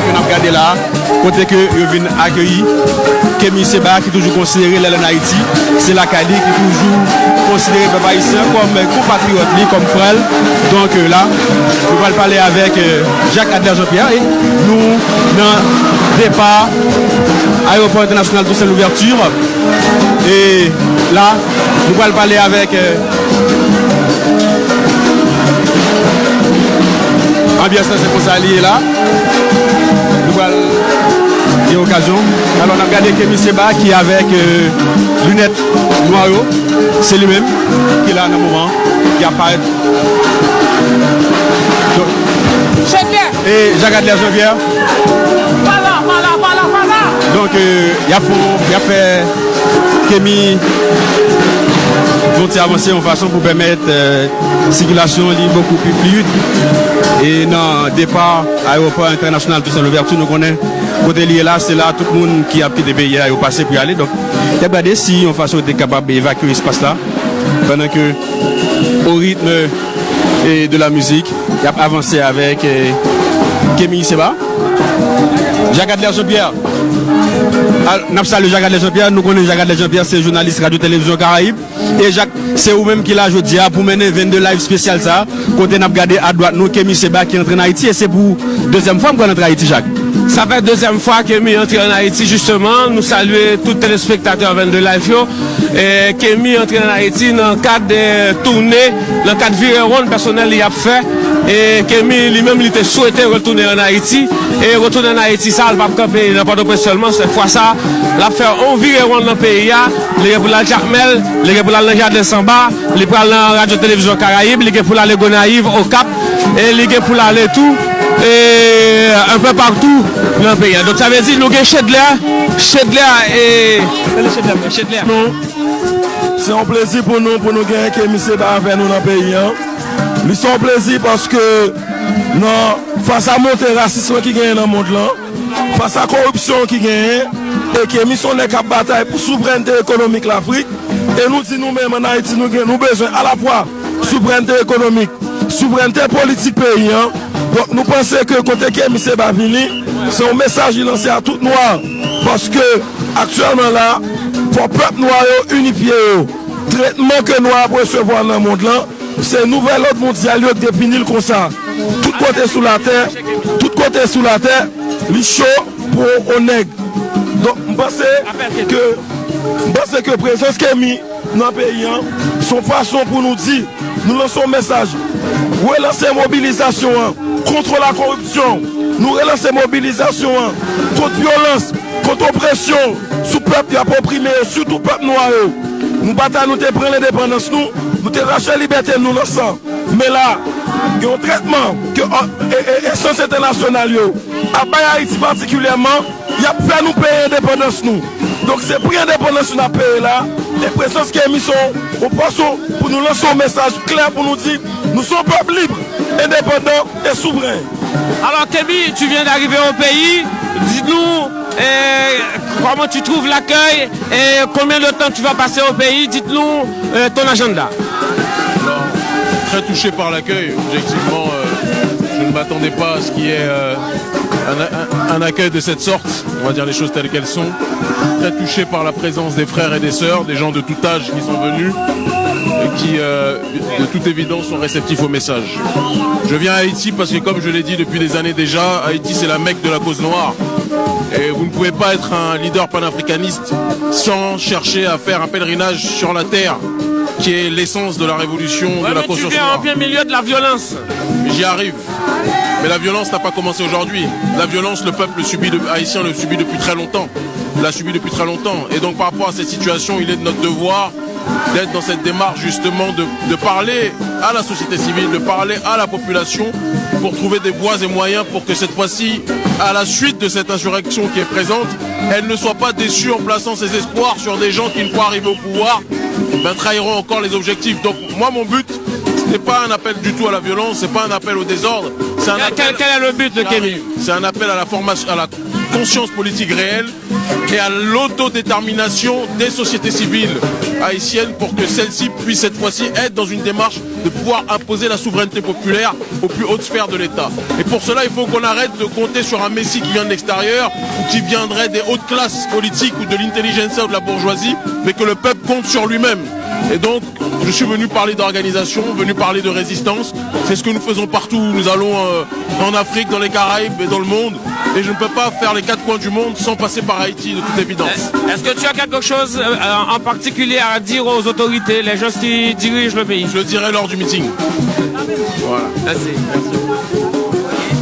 que nous là, côté que ils viennent accueillir Kémy Seba qui est toujours considéré là en Haïti. C'est la Cali qui est toujours considéré peuple haïtien comme compatriote, comme frère. Donc euh, là, nous allons parler avec euh, Jacques Adler Jean-Pierre et nous, dans départ, aéroport international de l'ouverture. Et là, nous allons parler avec euh, ambiance c'est pour ça là. Y occasion. Alors on a regardé Kémy Seba qui est avec euh, lunettes noires. C'est lui-même qui est là dans le moment, qui apparaît. Donc, et Jacques voilà, voilà. Donc euh, il a, fait- il a fait Kémy vont avancer en façon pour permettre euh, circulation beaucoup plus fluide. Et dans le départ aéroport international de l'ouverture, nous connaissons côté lié là, c'est là tout le monde qui a pris des pays au passé pour y aller. Donc, regardé si en façon était capable d'évacuer l'espace là pendant que au rythme et de la musique, il a avancé avec euh, Kémy Seba. Jacques Adler Jean-Pierre. Pas le Jacques Jean-Pierre, nous connaissons Jacques Jean-Pierre, c'est journaliste radio-télévision Caraïbe. Et Jacques, c'est vous-même qui l'a aujourd'hui pour mener 22 live spécial ça. Côté n'a regardé à droite, nous, Kémy Seba qui entre en Haïti. Et c'est pour deuxième fois qu'on entre en Haïti, Jacques. Ça fait deuxième fois Kémy entre en Haïti justement. Nous saluons tous les téléspectateurs 22 Live yo. Et Kémy entre en Haïti dans le cadre de tournée, dans le cadre de Vireron personnel il a fait. E kemi li menm li te souwete retoune an Haiti. E retoune an Haiti sa al pap kape nan pato pre solman Se fwa sa. La fe anvire wan nan peyi ya. Li ge pou la Jakmel, li ge pou la Lenja de Samba Li pral nan Radio Televizyon Karaib, li ge pou la Lego Naiv, Okap E li ge pou la Letou E anpe partou nan peyi ya. Dok sa vezi nou gen Chedler Chedler e... Chedler non. Se an plezi pou nou pou nou gen kemi se ba ave nou nan peyi ya Li son plezi paske nan fasa monte rasisme ki genye nan mond lan, fasa korupsyon ki genye, e ke misyon ek ap batay pou soubrente ekonomik l'Afrik, e nou di nou men manay ti nou gen nou bezwen a la fwa soubrente ekonomik, soubrente politik peyi an, Donk nou pense ke kote ke misye Bavili, se ou mesaj li lanse a tout noua. Paske aktuelman la, pou pep noua yo unifiye yo. Tretman ke noua pou se vo an nan moun lan, un nouvel ordre mondial qui définit le comme ça. Tout côté sous la terre, tout côté sous la terre, les chaud pour nègre. Donc, je pense que, que la présence qui est dans le pays, hein, son façon pour nous dire, nous lançons un message, relancer la mobilisation hein, contre la corruption, nous relancer la mobilisation hein, contre violence, contre oppression, sous peuple qui a opprimé, surtout peuple noir. Nous bataillons, nous te prenons l'indépendance, nous, nous te la liberté, nous le sang. Mais là, il y a un traitement que euh, essence internationale, yo, à Baye Haïti particulièrement, il a fait nous payer l'indépendance, nous. Donc c'est pour l'indépendance nous avons payé là, les présences qui est mis sont au poisson pour nous lancer un message clair pour nous dire, nous sommes peuple libre, indépendant et souverain. Alors Kémy, tu viens d'arriver au pays, dites-nous euh, comment tu trouves l'accueil et combien de temps tu vas passer au pays, dites-nous euh, ton agenda. Très touché par l'accueil. Objectivement, euh, je ne m'attendais pas à ce qu'il y ait euh, un, un- un accueil de cette sorte. On va dire les choses telles qu'elles sont. Très touché par la présence des frères et des sœurs, des gens de tout âge qui sont venus et qui, euh, de toute évidence, sont réceptifs au message. Je viens à Haïti parce que, comme je l'ai dit depuis des années déjà, Haïti c'est la mecque de la cause noire. Et vous ne pouvez pas être un leader panafricaniste sans chercher à faire un pèlerinage sur la terre, qui est l'essence de la révolution, Ouais, de la mais tu conscience viens en plein milieu de la violence. J'y arrive. Mais la violence n'a pas commencé aujourd'hui. La violence, le peuple haïtien le subit depuis très longtemps. L'a subi depuis très longtemps. Et donc par rapport à cette situation, il est de notre devoir d'être dans cette démarche justement de, de parler à la société civile, de parler à la population pour trouver des voies et moyens pour que cette fois-ci, à la suite de cette insurrection qui est présente, elle ne soit pas déçue en plaçant ses espoirs sur des gens qui, une fois arrivés au pouvoir, ben, trahiront encore les objectifs. Donc moi, mon but, ce n'est pas un appel du tout à la violence, c'est pas un appel au désordre. C'est un Quel, appel- quel- est le but de c'est un appel à la formation, à la conscience politique réelle et à l'autodétermination des sociétés civiles haïtiennes pour que celles-ci puissent cette fois-ci être dans une démarche de pouvoir imposer la souveraineté populaire aux plus hautes sphères de l'État. Et pour cela, il faut qu'on arrête de compter sur un Messie qui vient de l'extérieur ou qui viendrait des hautes classes politiques ou de l'intelligentsia ou de la bourgeoisie, mais que le peuple compte sur lui-même. Et donc, je suis venu parler d'organisation, venu parler de résistance. C'est ce que nous faisons partout. Nous allons euh, en Afrique, dans les Caraïbes et dans le monde. Et je ne peux pas faire les quatre coins du monde sans passer par Haïti, de toute évidence. Est-ce que tu as quelque chose euh, en particulier à dire aux autorités, les gens qui dirigent le pays? Je le dirai lors du meeting. Voilà. Merci.